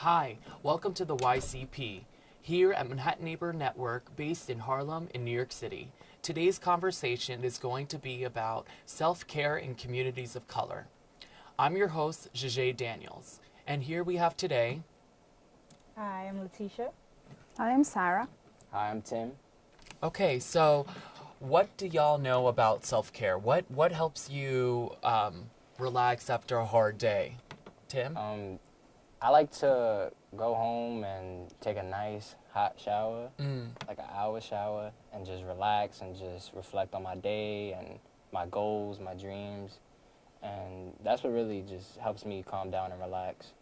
Hi, welcome to the YCP, here at Manhattan Neighborhood Network, based in Harlem in New York City. Today's conversation is going to be about self care in communities of color. I'm your host, Jajay Daniels, and here we have today. Hi, I'm Letitia. Hi, I'm Sarah. Hi, I'm Tim. Okay, so what do y'all know about self care? What what helps you um, relax after a hard day? Tim? Um, I like to go home and take a nice hot shower, Mm. like an hour shower, and just relax and just reflect on my day and my goals, my dreams. And that's what really just helps me calm down and relax.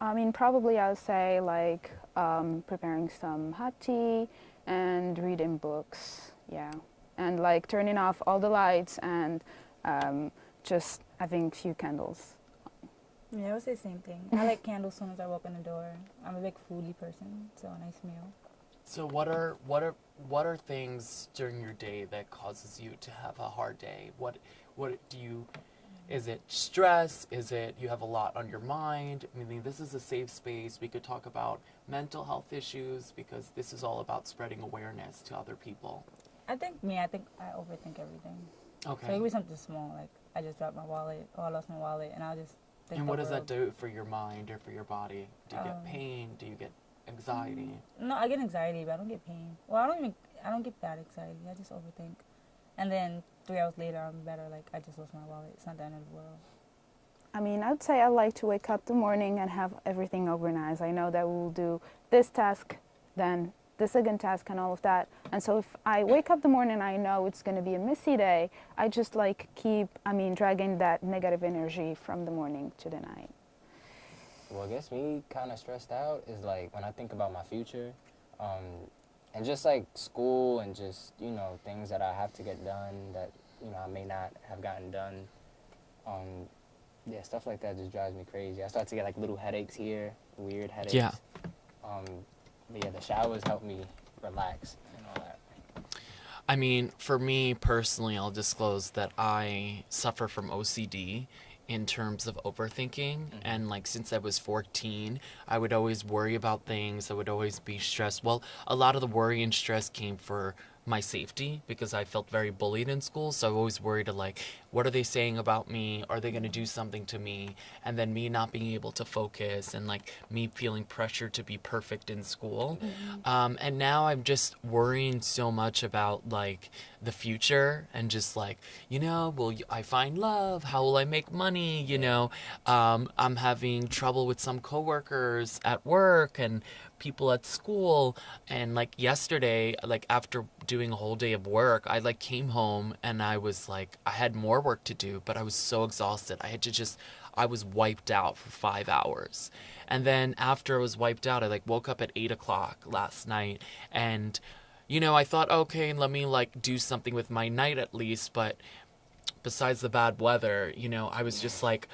I mean, probably I would say like um, preparing some hot tea and reading books. Yeah, and like turning off all the lights and um, just having a few candles. Yeah, I would say the same thing. I like candles as soon as I walk in the door. I'm a big foodie person, so a nice meal. So what are what are what are things during your day that causes you to have a hard day? What what do you is it stress? Is it you have a lot on your mind? I mean, this is a safe space. We could talk about mental health issues because this is all about spreading awareness to other people. I think me, I think I overthink everything. Okay. So it could be something small, like I just dropped my wallet, or I lost my wallet, and I'll just And what does that do for your mind or for your body? Do you get Um, pain? Do you get anxiety? No, I get anxiety, but I don't get pain. Well, I don't even, I don't get bad anxiety. I just overthink. And then three hours later, I'm better. Like I just lost my wallet. It's not the end of the world. I mean, I'd say I like to wake up the morning and have everything organized. I know that we'll do this task, then the second task, and all of that. And so if I wake up the morning, and I know it's going to be a messy day. I just like keep, I mean, dragging that negative energy from the morning to the night. What gets me kind of stressed out is like when I think about my future, um, and just like school and just you know things that I have to get done that you know I may not have gotten done. Um, yeah, stuff like that just drives me crazy. I start to get like little headaches here, weird headaches. Yeah. Um, but yeah, the showers help me relax and all that. I mean, for me personally, I'll disclose that I suffer from OCD in terms of overthinking. Mm-hmm. And like since I was 14, I would always worry about things. I would always be stressed. Well, a lot of the worry and stress came for my safety because I felt very bullied in school. So I always worried like, what are they saying about me? Are they going to do something to me? And then me not being able to focus and like me feeling pressure to be perfect in school. Um, and now I'm just worrying so much about like the future and just like, you know, will I find love? How will I make money? You know, um, I'm having trouble with some coworkers at work and people at school. And like yesterday, like after doing a whole day of work, I like came home and I was like, I had more work to do, but I was so exhausted. I had to just, I was wiped out for five hours. And then after I was wiped out, I like woke up at eight o'clock last night and you know, I thought, okay, let me like do something with my night at least, but besides the bad weather, you know, I was just like,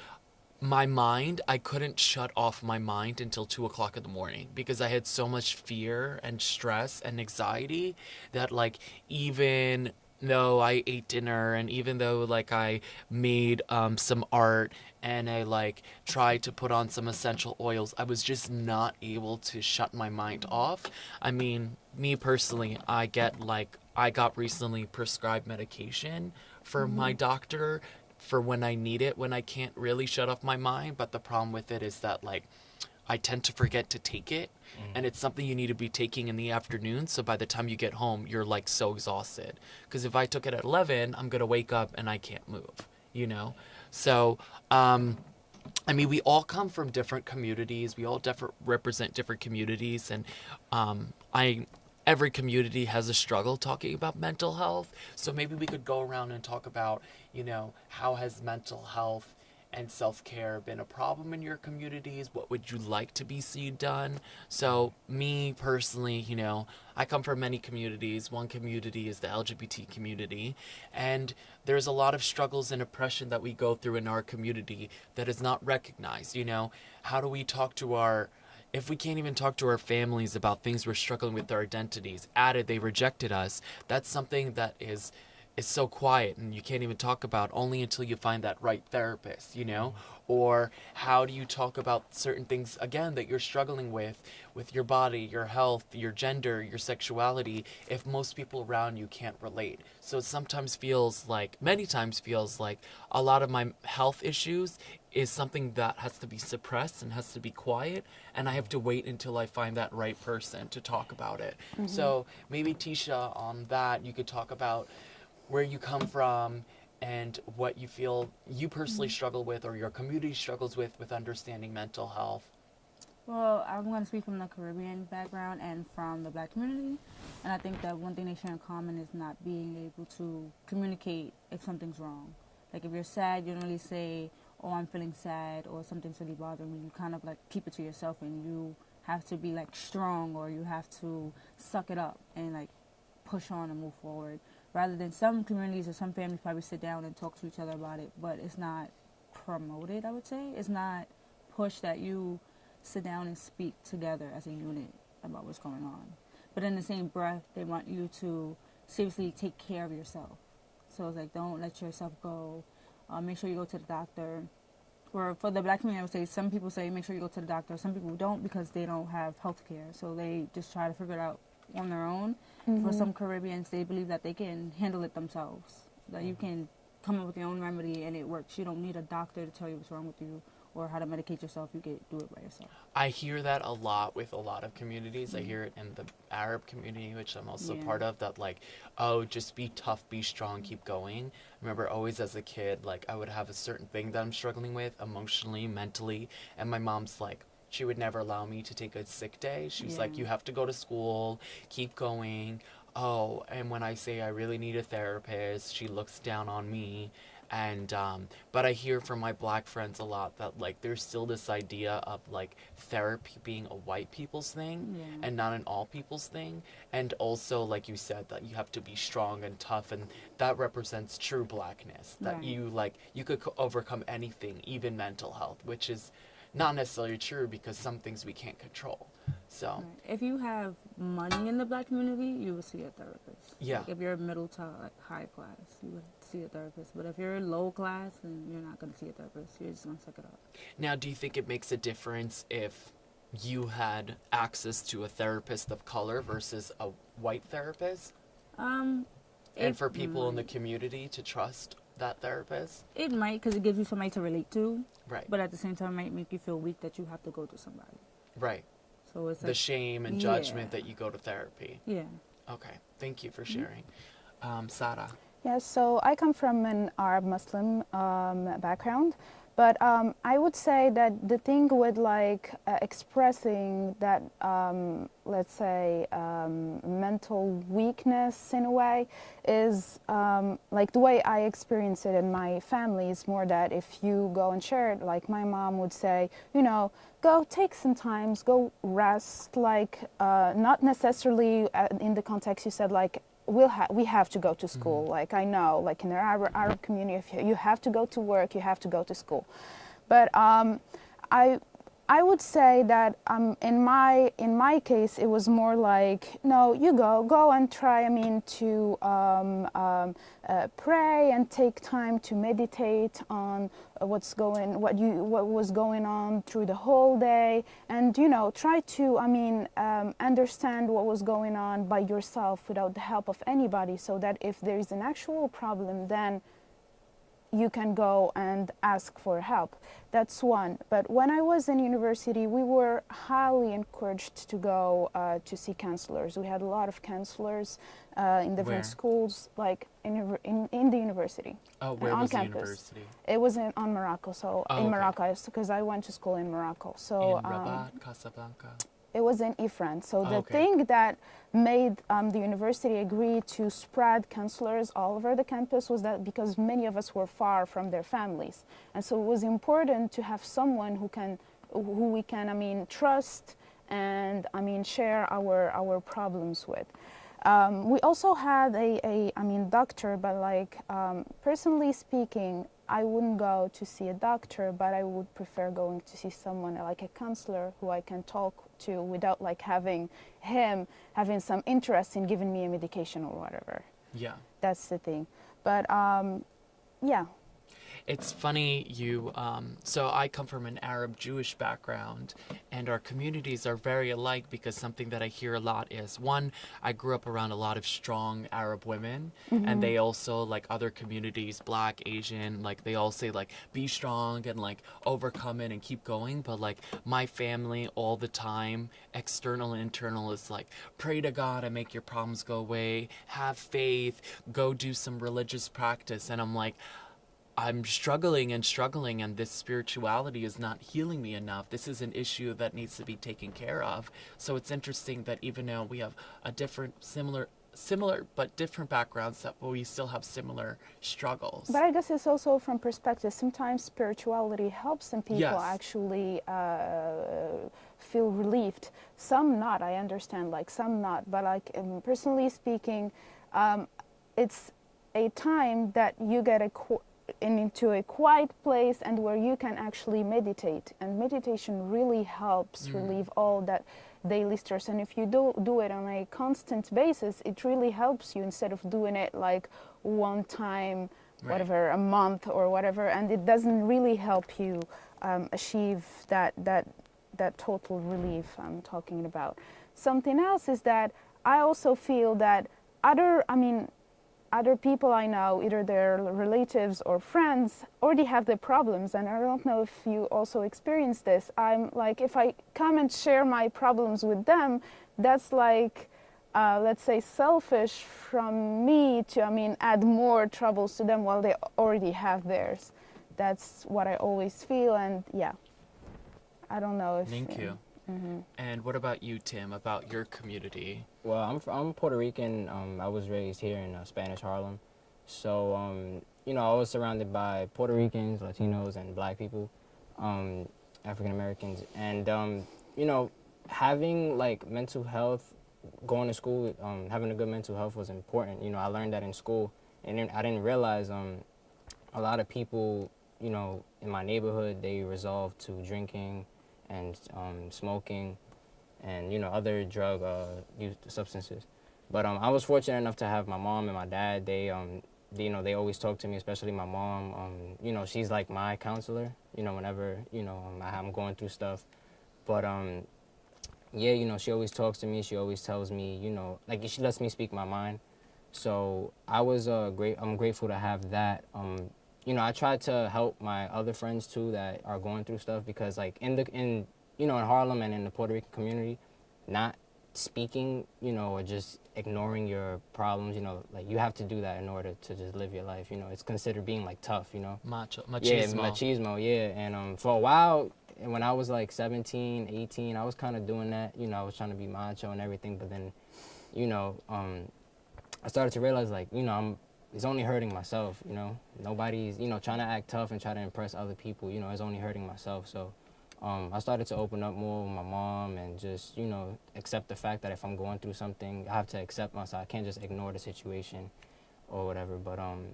my mind, I couldn't shut off my mind until two o'clock in the morning because I had so much fear and stress and anxiety that, like, even though I ate dinner and even though, like, I made um, some art and I, like, tried to put on some essential oils, I was just not able to shut my mind off. I mean, me personally, I get, like, I got recently prescribed medication for my doctor for when I need it, when I can't really shut off my mind. But the problem with it is that, like, I tend to forget to take it, and it's something you need to be taking in the afternoon. So by the time you get home, you're like so exhausted. Because if I took it at 11, I'm gonna wake up and I can't move, you know? So, um, I mean, we all come from different communities. We all different represent different communities, and um, I every community has a struggle talking about mental health. So maybe we could go around and talk about, you know, how has mental health and self care been a problem in your communities? What would you like to be seen done? So, me personally, you know, I come from many communities. One community is the LGBT community, and there's a lot of struggles and oppression that we go through in our community that is not recognized. You know, how do we talk to our if we can't even talk to our families about things we're struggling with our identities, added they rejected us, that's something that is is so quiet and you can't even talk about only until you find that right therapist, you know? Or how do you talk about certain things again that you're struggling with with your body, your health, your gender, your sexuality if most people around you can't relate. So it sometimes feels like many times feels like a lot of my health issues is something that has to be suppressed and has to be quiet and I have to wait until I find that right person to talk about it. Mm-hmm. So maybe Tisha on that you could talk about where you come from and what you feel you personally mm-hmm. struggle with or your community struggles with with understanding mental health. Well, I'm going to speak from the Caribbean background and from the black community. And I think that one thing they share in common is not being able to communicate if something's wrong. Like if you're sad, you don't really say, oh, I'm feeling sad or something's really bothering me. You kind of like keep it to yourself and you have to be like strong or you have to suck it up and like push on and move forward. Rather than some communities or some families probably sit down and talk to each other about it, but it's not promoted, I would say. It's not pushed that you sit down and speak together as a unit about what's going on. But in the same breath, they want you to seriously take care of yourself. So it's like, don't let yourself go. Uh, make sure you go to the doctor. Or for the black community, I would say some people say make sure you go to the doctor. Some people don't because they don't have health care. So they just try to figure it out on their own. For mm-hmm. some Caribbeans, they believe that they can handle it themselves. That you mm-hmm. can come up with your own remedy and it works. You don't need a doctor to tell you what's wrong with you or how to medicate yourself. You can do it by yourself. I hear that a lot with a lot of communities. I mm-hmm. hear it in the Arab community, which I'm also Yeah. part of, that like, oh, just be tough, be strong, keep going. I remember always as a kid, like I would have a certain thing that I'm struggling with emotionally, mentally, and my mom's like, she would never allow me to take a sick day. She was like, you have to go to school, keep going. Oh, and when I say I really need a therapist, she looks down on me and um, but i hear from my black friends a lot that like there's still this idea of like therapy being a white people's thing Yeah. and not an all people's thing and also like you said that you have to be strong and tough and that represents true blackness that Right. you like you could co- overcome anything even mental health which is not necessarily true because some things we can't control so If you have money in the black community, you will see a therapist. Yeah. Like if you're middle to like high class, you would see a therapist. But if you're low class, then you're not going to see a therapist. You're just going to suck it up. Now, do you think it makes a difference if you had access to a therapist of color versus a white therapist? Um, And for people in the community to trust that therapist? it might because it gives you somebody to relate to, Right. but at the same time, it might make you feel weak that you have to go to somebody. right. So it's The like, shame and yeah. judgment that you go to therapy. yeah. Okay. Thank you for Mm-hmm. sharing. Um, Sara. Yes, so I come from an Arab Muslim um, background, but um, I would say that the thing with like uh, expressing that, um, let's say, um, mental weakness in a way is um, like the way I experience it in my family is more that if you go and share it, like my mom would say, you know, go take some times, go rest, like uh, not necessarily uh, in the context you said, like we'll ha- we have to go to school. Like I know, like in the Arab, Arab community, if you, you have to go to work, you have to go to school. But um, I I would say that um, in my in my case, it was more like no, you go go and try. I mean, to um, um, uh, pray and take time to meditate on uh, what's going what you what was going on through the whole day, and you know, try to I mean um, understand what was going on by yourself without the help of anybody, so that if there is an actual problem, then you can go and ask for help. That's one. But when I was in university, we were highly encouraged to go uh, to see counselors. We had a lot of counselors uh, in different Where? schools, like in, in, in the university. Oh, where on was the campus. university? It was in, on Morocco, so Oh, in okay. Morocco, because I went to school in Morocco. So in um, Rabat, Casablanca. It was in Ifrane. So the Okay. thing that made um, the university agree to spread counselors all over the campus was that because many of us were far from their families, and so it was important to have someone who can, who we can, I mean, trust and I mean share our our problems with. Um, we also had a, a, I mean, doctor, but like um, personally speaking, I wouldn't go to see a doctor, but I would prefer going to see someone like a counselor who I can talk to without like having him having some interest in giving me a medication or whatever. Yeah. That's the thing. But um, yeah, It's funny you. Um, so I come from an Arab Jewish background, and our communities are very alike because something that I hear a lot is one. I grew up around a lot of strong Arab women, and they also like other communities, Black, Asian, like they all say like be strong and like overcome it and keep going. But like my family all the time, external and internal, is like pray to God and make your problems go away. Have faith. Go do some religious practice, and I'm like. I'm struggling and struggling, and this spirituality is not healing me enough. This is an issue that needs to be taken care of. So it's interesting that even though we have a different, similar, similar but different backgrounds, that we still have similar struggles. But I guess it's also from perspective. Sometimes spirituality helps some people Yes. actually uh, feel relieved. Some not. I understand. Like some not. But like um, personally speaking, um, it's a time that you get a into a quiet place and where you can actually meditate. And meditation really helps relieve all that daily stress. And if you do do it on a constant basis, it really helps you instead of doing it like one time, Right. whatever, a month or whatever. And it doesn't really help you um, achieve that that that total relief I'm talking about. Something else is that I also feel that other, I mean, other people I know, either their relatives or friends, already have their problems. And I don't know if you also experience this. I'm like, if I come and share my problems with them, that's like, uh, let's say, selfish from me to, I mean, add more troubles to them while they already have theirs. That's what I always feel. And yeah, I don't know if. Thank uh, you. And what about you, Tim? About your community? Well, I'm I'm Puerto Rican. Um, I was raised here in uh, Spanish Harlem, so um, you know I was surrounded by Puerto Ricans, Latinos, and Black people, um, African Americans, and um, you know having like mental health, going to school, um, having a good mental health was important. You know I learned that in school, and then I didn't realize um, a lot of people, you know, in my neighborhood they resolved to drinking and um, smoking and you know other drug uh, use substances. But um, I was fortunate enough to have my mom and my dad. They um, they, you know they always talk to me, especially my mom. Um, you know she's like my counselor. You know whenever you know um, I'm going through stuff. But um, yeah, you know she always talks to me. She always tells me, you know, like she lets me speak my mind. So I was uh, great. I'm grateful to have that. Um, you know, I try to help my other friends too that are going through stuff because like in the in you know in Harlem and in the Puerto Rican community, not speaking, you know, or just ignoring your problems, you know, like you have to do that in order to just live your life. You know, it's considered being like tough. You know. Macho, machismo. Yeah, machismo. yeah. And um, for a while, and when I was like 17, 18, I was kind of doing that. You know, I was trying to be macho and everything. But then, you know, um, I started to realize like, you know, I'm it's only hurting myself. You know, nobody's you know trying to act tough and try to impress other people. You know, it's only hurting myself. So. Um, I started to open up more with my mom and just, you know, accept the fact that if I'm going through something, I have to accept myself. I can't just ignore the situation or whatever. But um,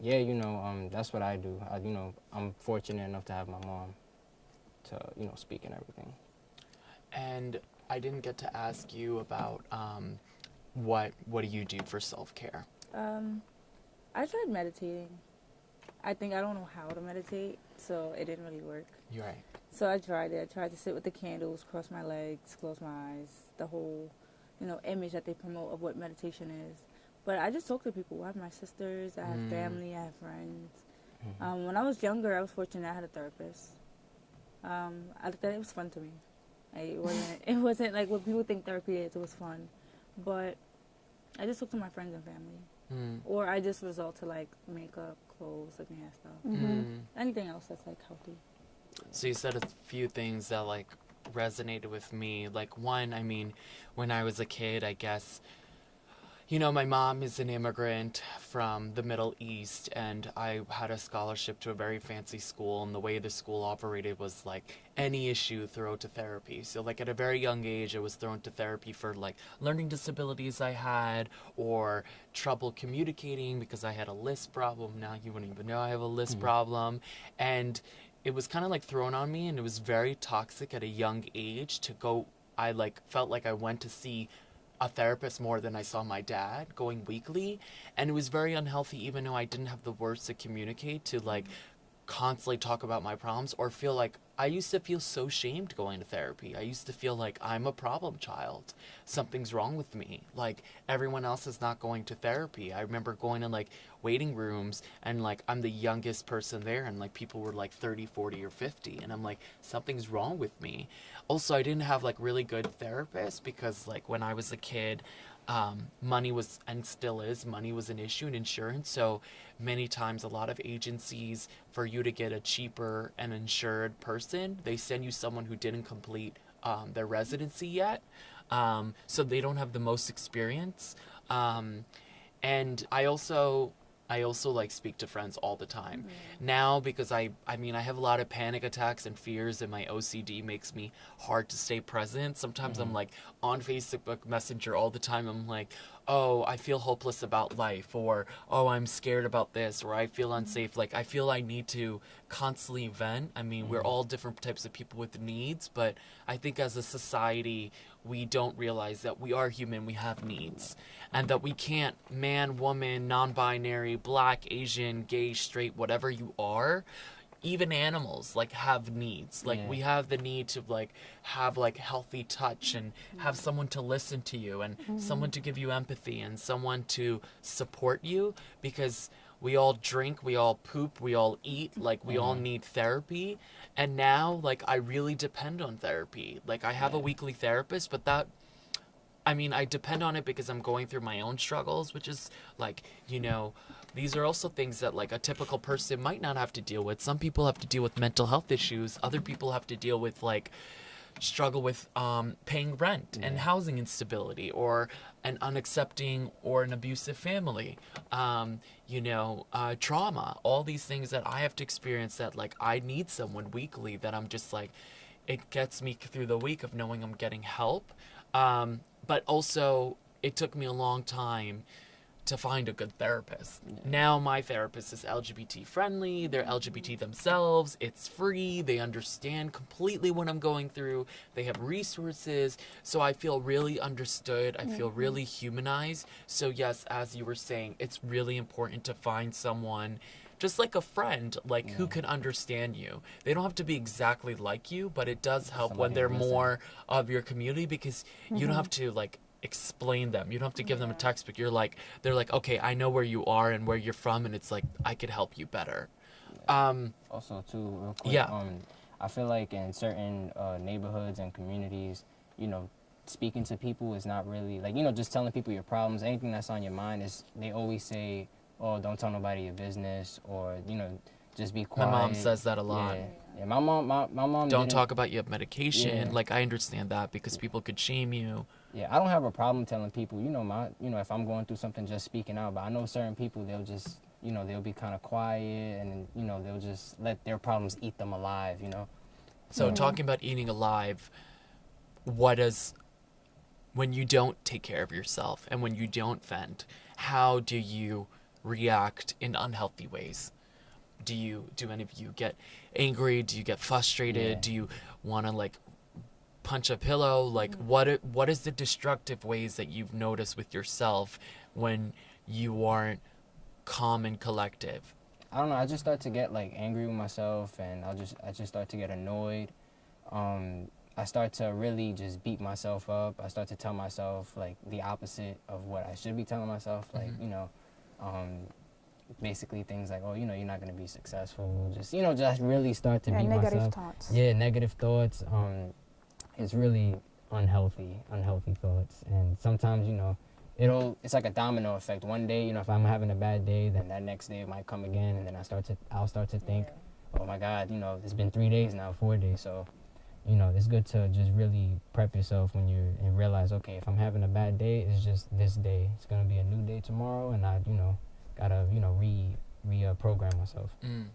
yeah, you know, um, that's what I do. I, you know, I'm fortunate enough to have my mom to, you know, speak and everything. And I didn't get to ask you about um, what what do you do for self care? I tried meditating. I think I don't know how to meditate, so it didn't really work. You're right. So I tried it. I tried to sit with the candles, cross my legs, close my eyes, the whole, you know, image that they promote of what meditation is. But I just talk to people. I have my sisters, I have Mm. family, I have friends. Um, when I was younger, I was fortunate. I had a therapist. Um, I thought it was fun to me. It wasn't. it wasn't like what people think therapy is. It was fun, but I just talk to my friends and family, Mm. or I just resort to like makeup, clothes, like my hair stuff. Mm. Anything else that's like healthy. So you said a few things that like resonated with me. Like one, I mean, when I was a kid, I guess you know, my mom is an immigrant from the Middle East, and I had a scholarship to a very fancy school, and the way the school operated was like any issue, throw to therapy. So, like, at a very young age, I was thrown to therapy for like learning disabilities I had, or trouble communicating because I had a list problem. Now you wouldn't even know I have a lisp hmm. problem. And it was kind of like thrown on me, and it was very toxic at a young age to go. I like felt like I went to see a therapist more than I saw my dad going weekly. And it was very unhealthy, even though I didn't have the words to communicate to like constantly talk about my problems or feel like I used to feel so shamed going to therapy. I used to feel like I'm a problem child. Something's wrong with me. Like everyone else is not going to therapy. I remember going in like waiting rooms and like I'm the youngest person there and like people were like 30, 40 or 50 and I'm like something's wrong with me. Also, I didn't have like really good therapists because like when I was a kid, um, money was and still is money was an issue in insurance. So many times a lot of agencies for you to get a cheaper and insured person they send you someone who didn't complete um, their residency yet. Um, so they don't have the most experience. Um, and i also I also like speak to friends all the time. Mm-hmm. Now because I I mean I have a lot of panic attacks and fears and my OCD makes me hard to stay present. Sometimes I'm mm-hmm. like on Facebook Messenger all the time. I'm like, "Oh, I feel hopeless about life," or "Oh, I'm scared about this," or "I feel mm-hmm. unsafe." Like I feel I need to constantly vent. I mean, we're all different types of people with needs, but I think as a society, we don't realize that we are human, we have needs, and that we can't man, woman, non binary, black, Asian, gay, straight, whatever you are. Even animals like have needs. Like Yeah. we have the need to like have like healthy touch and have someone to listen to you and mm-hmm. someone to give you empathy and someone to support you because we all drink, we all poop, we all eat, like we all need therapy. And now like I really depend on therapy. Like I have a weekly therapist, but that I mean, I depend on it because I'm going through my own struggles, which is like, you know, these are also things that like a typical person might not have to deal with. Some people have to deal with mental health issues. Other people have to deal with like struggle with um, paying rent and housing instability or an unaccepting or an abusive family um, you know uh, trauma. All these things that i have to experience that like i need someone weekly that i'm just like it gets me through the week of knowing i'm getting help. Um, but also it took me a long time to find a good therapist. Now my therapist is LGBT friendly, they're LGBT themselves, it's free, they understand completely what I'm going through, they have resources, so I feel really understood, I feel really humanized. So yes, as you were saying, it's really important to find someone just like a friend, like who can understand you. They don't have to be exactly like you, but it does help when they're more of your community because you don't have to like explain them. You don't have to give them a textbook. You're like they're like, "Okay, I know where you are and where you're from and it's like I could help you better." Um also too real quick Yeah. um i feel like in certain uh, neighborhoods and communities you know speaking to people is not really like you know just telling people your problems anything that's on your mind is they always say oh don't tell nobody your business or you know just be quiet. my mom says that a lot. yeah, yeah my mom my, my mom Don't talk about you have medication. Yeah. Like I understand that because people could shame you. Yeah i don't have a problem telling people you know my you know if i'm going through something just speaking out but i know certain people they'll just you know they'll be kind of quiet and you know they'll just let their problems eat them alive you know So talking about eating alive, what does when you don't take care of yourself and when you don't vent, how do you react in unhealthy ways? Do you do any of you get angry? Do you get frustrated? Yeah. Do you want to like punch a pillow? Like what what is the destructive ways that you've noticed with yourself when you aren't calm and collective? I don't know. I just start to get like angry with myself, and I'll just I just start to get annoyed. Um, I start to really just beat myself up. I start to tell myself like the opposite of what I should be telling myself. Like Mhm. you know, um, basically things like oh you know you're not gonna be successful. Just you know just really start to Yeah, beat negative myself. thoughts. Yeah, negative thoughts. Um, it's really unhealthy, unhealthy thoughts, and sometimes you know, it'll. It's like a domino effect. One day, you know, if I'm having a bad day, then that next day it might come again, and then I start to, I'll start to think, oh my God, you know, it's been three days now, four days, so. You know, it's good to just really prep yourself when you're and realize, okay, if I'm having a bad day, it's just this day. It's gonna be a new day tomorrow, and I, you know, gotta, you know, re re uh, myself. Mm.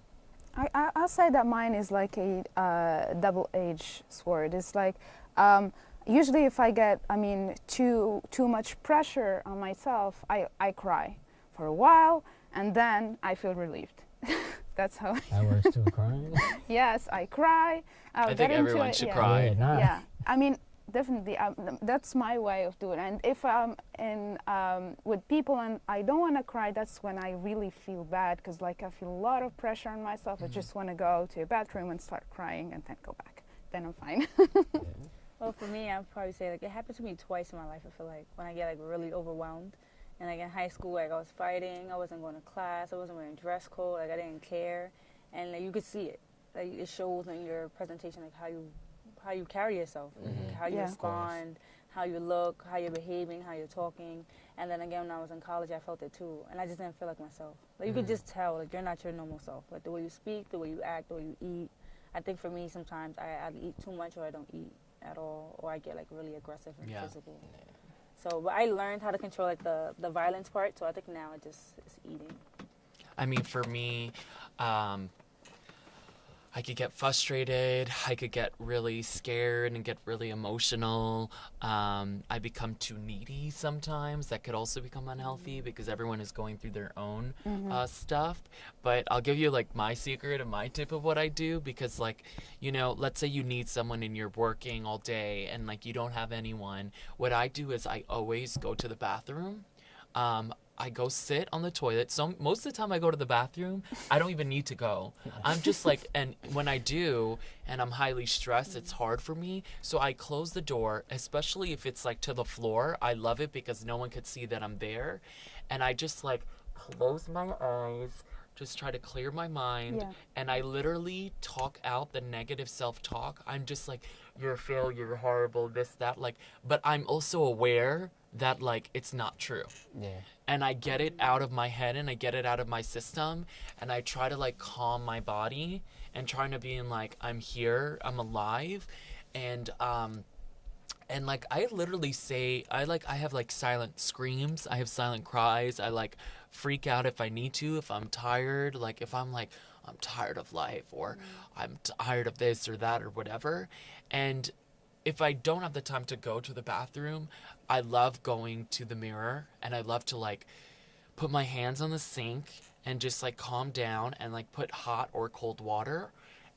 I, I, I'll say that mine is like a uh, double-edged sword. It's like um, usually if I get, I mean, too too much pressure on myself, I, I cry for a while, and then I feel relieved. That's how. That works too, crying. yes, I cry. I'll I get think into everyone it, should yeah. cry. Yeah. Yeah, I mean, definitely um, that's my way of doing it. And if i'm in um, with people and i don't want to cry that's when i really feel bad because like i feel a lot of pressure on myself. I just want to go to a bathroom and start crying and then go back. Then i'm fine. Well, for me, I'd probably say like it happened to me twice in my life. I feel like when I get like really overwhelmed, and like in high school, like I was fighting, I wasn't going to class, I wasn't wearing dress code, like I didn't care, and like you could see it. Like it shows in your presentation, like how you how you carry yourself, like, Mhm. how you Yeah. Respond, how you look, how you're behaving, how you're talking. And then again, when I was in college, I felt it too, and I just didn't feel like myself. Like you could Mhm. just tell, like you're not your normal self. Like the way you speak, the way you act, the way you eat. I think for me, sometimes I either eat too much or I don't eat at all, or I get like really aggressive and Yeah. physical. So, but I learned how to control like the the violence part. So I think now it just is eating. I mean, for me, um, I could get frustrated. I could get really scared and get really emotional. Um, I become too needy sometimes. That could also become unhealthy because everyone is going through their own uh, stuff. But I'll give you like my secret and my tip of what I do because, like, you know, let's say you need someone and you're working all day and like you don't have anyone. What I do is I always go to the bathroom. Um, I go sit on the toilet. So most of the time I go to the bathroom, I don't even need to go. I'm just like, and when I do, and I'm highly stressed, it's hard for me. So I close the door, especially if it's like to the floor. I love it because no one could see that I'm there, and I just like close my eyes. Just try to clear my mind, Yeah. and I literally talk out the negative self-talk. I'm just like, "You're a failure, you're horrible, this, that." Like, but I'm also aware that like it's not true Yeah. and I get it out of my head and I get it out of my system and I try to like calm my body and trying to be in like I'm here, I'm alive and um and like I literally say I like I have like silent screams, I have silent cries, I like freak out if I need to, if I'm tired, like if I'm like I'm tired of life or I'm tired of this or that or whatever. And if I don't have the time to go to the bathroom, I love going to the mirror and I love to like put my hands on the sink and just like calm down and like put hot or cold water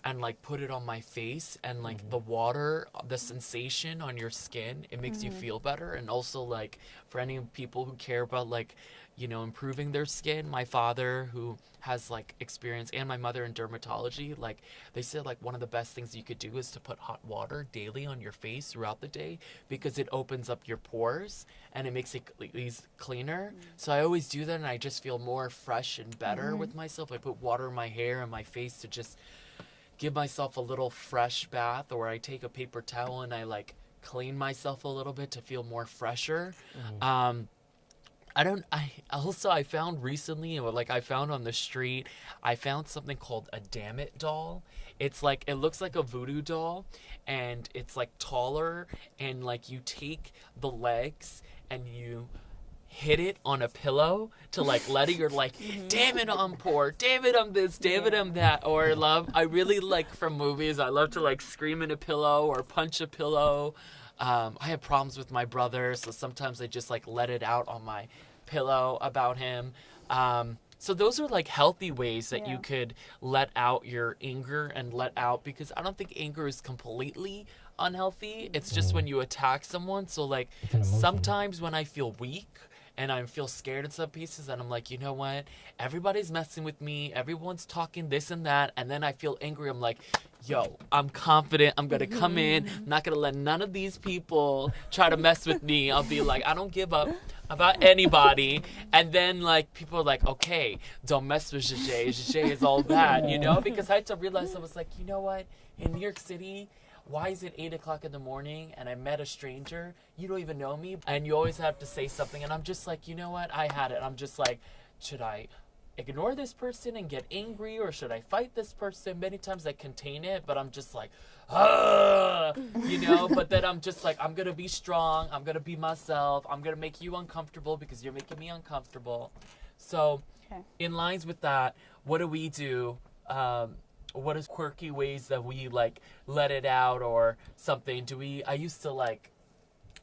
and like put it on my face and like mm-hmm. the water the sensation on your skin it makes you mm-hmm. feel better. And also like for any people who care about like you know improving their skin. My father who has like experience and my mother in dermatology like they said like one of the best things you could do is to put hot water daily on your face throughout the day because it opens up your pores and it makes it cle- eas- cleaner. Mm. So i always do that and i just feel more fresh and better mm-hmm. with myself. I put water in my hair and my face to just give myself a little fresh bath or I take a paper towel and I like clean myself a little bit to feel more fresher. Mm-hmm. Um I don't I also I found recently like I found on the street I found something called a damn it doll. It's like it looks like a voodoo doll and it's like taller and like you take the legs and you hit it on a pillow to like let it you're like damn it i'm poor. Damn it i'm this. Damn it i'm that. Or love i really like from movies i love to like scream in a pillow or punch a pillow um, i have problems with my brother so sometimes i just like let it out on my pillow about him. Um, so those are like healthy ways that you could let out your anger and let out because i don't think anger is completely unhealthy. It's just when you attack someone so like sometimes when i feel weak and I feel scared in some pieces, and I'm like, you know what? Everybody's messing with me. Everyone's talking this and that, and then I feel angry. I'm like, yo, I'm confident. I'm gonna come in. I'm not gonna let none of these people try to mess with me. I'll be like, I don't give up about anybody. And then like people are like, okay, don't mess with Jay. Jay is all that, you know? Because I had to realize I was like, you know what? In New York City, why is it eight o'clock in the morning and I met a stranger? You don't even know me, and you always have to say something. And I'm just like, you know what? I had it. I'm just like, should I ignore this person and get angry, or should I fight this person? Many times I contain it, but I'm just like, you know. but then I'm just like, I'm gonna be strong. I'm gonna be myself. I'm gonna make you uncomfortable because you're making me uncomfortable. So, Okay. in lines with that, what do we do? Um, what is quirky ways that we like let it out or something? Do we? I used to like.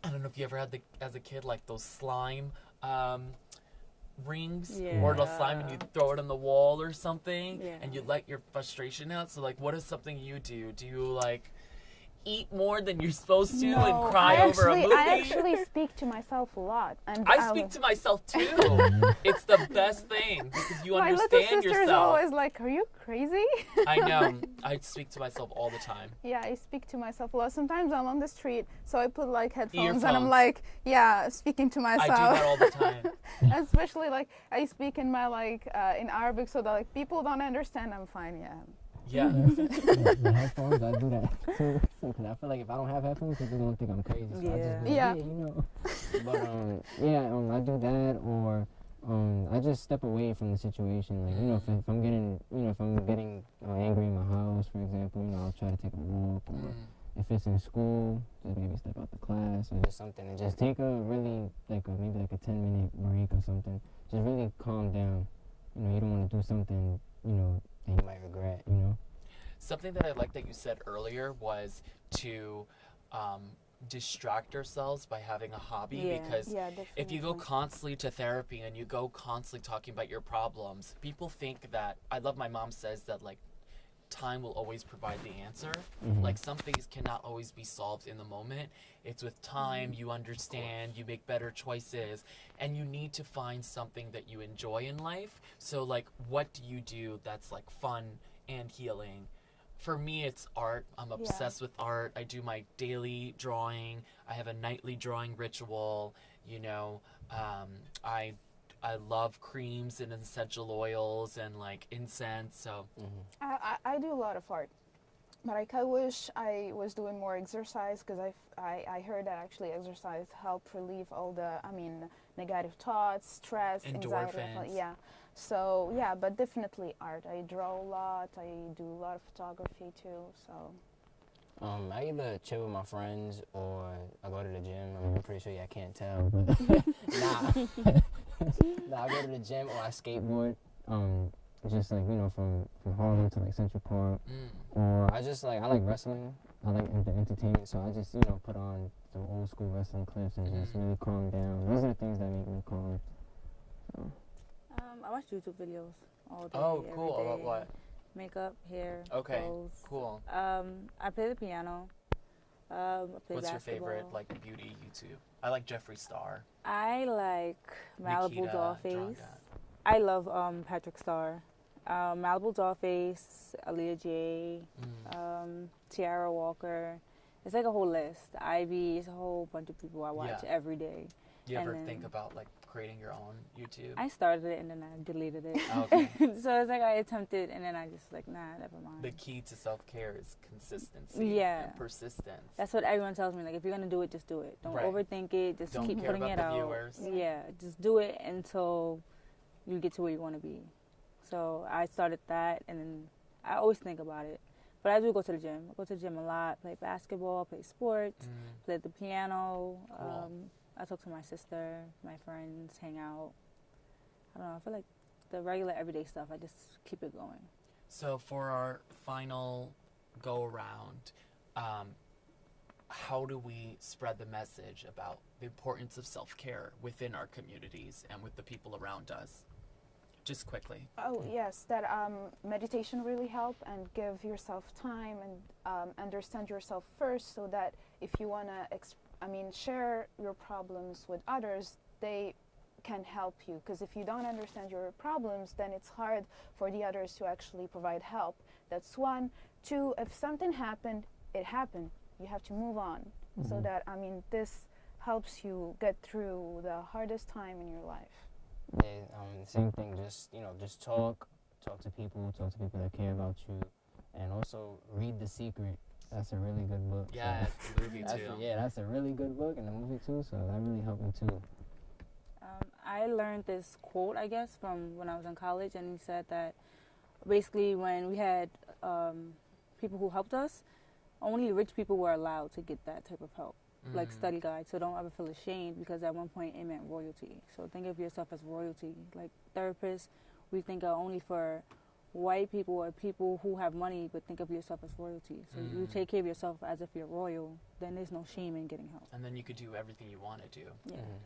I don't know if you ever had the as a kid like those slime um, rings or the slime and you throw it on the wall or something Yeah. and you let your frustration out. So like, what is something you do? Do you like? Eat more than you're supposed to No, and cry I over actually, a movie? I actually speak to myself a lot, and I I'll- speak to myself too. it's the best thing because you my little understand sister is yourself. always like, "Are you crazy?" I know. I speak to myself all the time. Yeah, I speak to myself a lot. Sometimes I'm on the street, so I put like headphones and I'm like, yeah, speaking to myself. I do that all the time. Especially like I speak in my like uh, in Arabic, so that like people don't understand. I'm fine. Yeah. Yeah. the, the headphones, I do that too. Because I feel like if I don't have headphones, people gonna think I'm crazy. So I Yeah. just be like, Yeah. yeah, you know. But um, yeah, um, I do that, or um, I just step away from the situation. Like you know, if, if I'm getting, you know, if I'm getting uh, angry in my house, for example, you know, I'll try to take a walk, or Mm. if it's in school, just maybe step out the class or just something, and just take a really like a maybe like a ten minute break or something. Just really calm down. You know, you don't want to do something, you know, that you might regret. You know. Something that I like that you said earlier was to um, distract ourselves by having a hobby Yeah. because Yeah, if you go constantly to therapy and you go constantly talking about your problems, people think that I love my mom says that like time will always provide the answer. Mhm. Like some things cannot always be solved in the moment. It's with time you understand, you make better choices, and you need to find something that you enjoy in life. So like what do you do that's like fun and healing? For me it's art. I'm obsessed with art. I do my daily drawing. I have a nightly drawing ritual, you know. Um, I I love creams and essential oils and like incense. So I, I, I do a lot of art, but like I wish I was doing more exercise because I, I I heard that actually exercise help relieve all the I mean negative thoughts, stress, anxiety. Yeah. So yeah, but definitely art. I draw a lot. I do a lot of photography too. So Um, I either chill with my friends or I go to the gym. I mean, I'm pretty sure y'all can't tell, but nah. Nah, I go to the gym or I skateboard. um, just like you know, from from Harlem to like Central Park, mm. or I just like I like wrestling. I like the entertainment, so I just you know put on some old school wrestling clips and just Mhm. really calm down. Those are the things that make me calm. Um, I watch YouTube videos all day. Oh, cool. About what? Makeup, hair. Okay, clothes. Cool. Um, I play the piano. Um, What's your favorite like beauty YouTube? I like Jeffree Star. I like Malibu Nikita Dollface. I love um, Patrick Starrr. Um, Malibu Dollface, Aaliyah J, Mm. um, Tiara Walker. It's like a whole list. Ivy, it's a whole bunch of people I watch Yeah. every day. Do you and ever then- think about like creating your own YouTube? I started it and then I deleted it. Okay. so it's like I attempted and then I just like nah, never mind. the key to self care is consistency Yeah. and persistence. That's what everyone tells me. Like if you're gonna do it, just do it. Don't Right. overthink it. Just Don't keep care putting about it the out. viewers. Yeah, just do it until you get to where you want to be. So I started that, and then I always think about it. But I do go to the gym. I go to the gym a lot. Play basketball, play sports, Mm. play the piano. Cool. Um, I talk to my sister, my friends, hang out. I don't know. I feel like the regular everyday stuff. I just keep it going. So for our final go around, um, how do we spread the message about the importance of self care within our communities and with the people around us? Just quickly. Oh yes, that um, meditation really help and give yourself time and um, understand yourself first, so that if you wanna, ex- I mean, share your problems with others, they can help you. Because if you don't understand your problems, then it's hard for the others to actually provide help. That's one. Two, if something happened, it happened. You have to move on. So Mhm. that I mean, this helps you get through the hardest time in your life. Yeah, um, same thing. Just you know, just talk, talk to people, talk to people that care about you, and also read The Secret. That's a really good book. so- Yeah, the movie That's too. a- yeah, that's a really good book and the movie too. So that really helped me too. Um, I learned this quote, I guess, from when I was in college, and he said that basically when we had um, people who helped us, only rich people were allowed to get that type of help, like Mm. study guide. So don't ever feel ashamed because at one point it meant royalty. So think of yourself as royalty. Like therapists, we think are only for white people or people who have money, but think of yourself as royalty. So you Mm. take care of yourself as if you're royal. Then there's no shame in getting help. And then you could do everything you want to do. Yeah. Mhm.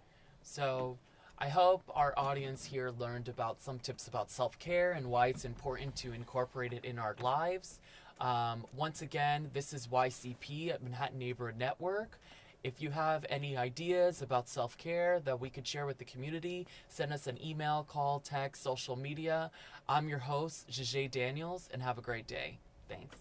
So I hope our audience here learned about some tips about self care and why it's important to incorporate it in our lives. Um, once again, this is YCP at Manhattan Neighborhood Network. If you have any ideas about self care that we could share with the community, send us an email, call, text, social media. I'm your host, Jajay Daniels, and have a great day. Thanks.